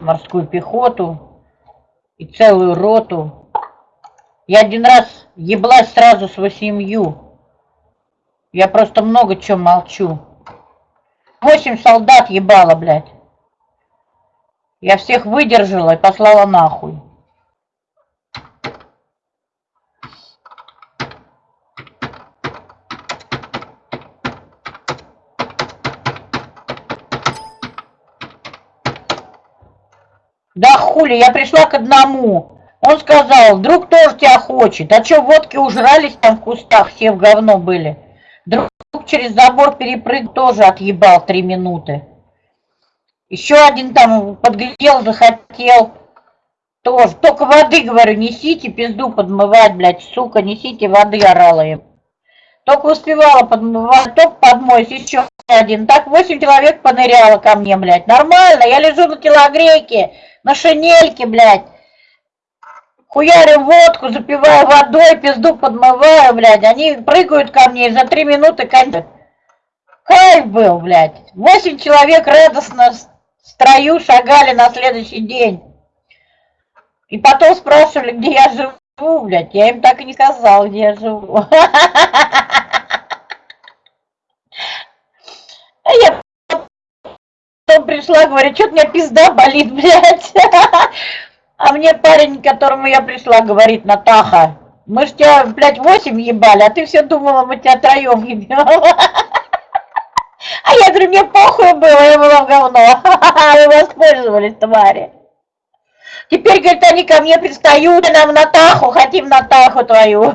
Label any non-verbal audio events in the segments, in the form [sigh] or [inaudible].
морскую пехоту и целую роту. Я один раз еблась сразу с восемью. Я просто много чего молчу. Восемь солдат ебала, блядь. Я всех выдержала и послала нахуй. Да хули, я пришла к одному. Он сказал, друг тоже тебя хочет. А чё, водки ужрались там в кустах, все в говно были. Друг через забор перепрыг тоже отъебал три минуты. Еще один там подглядел, захотел. Тоже. Только воды, говорю, несите пизду подмывать, блядь, сука, несите воды, орала им. Только успевала подмывать, только подмоюсь, еще один. Так восемь человек поныряло ко мне, блядь. Нормально, я лежу на телогрейке на шинельке, блядь. Хуярю водку, запиваю водой, пизду подмываю, блядь. Они прыгают ко мне и за три минуты кончат. Кайф был, блядь. Восемь человек радостно в строю шагали на следующий день. И потом спрашивали, где я живу, блядь. Я им так и не сказал, где я живу. [laughs] А я потом пришла, говорит, что-то у меня пизда болит, [laughs] блядь. А мне парень, к которому я пришла, говорит, Натаха, мы ж тебя, блядь, восемь ебали, а ты все думала, мы тебя троем ебем. [laughs] А я говорю, мне похуй было, я была в говно. [laughs] Вы воспользовались, твари. Теперь, говорит, они ко мне пристают, нам Натаху, хотим Натаху твою.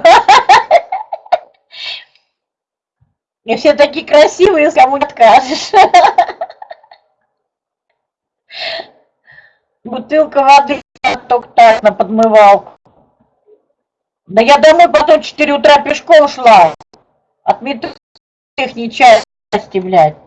И все такие красивые, кому не откажешь. Бутылка воды только так на подмывал. Да я домой потом 4 утра пешком шла. От метро их блядь.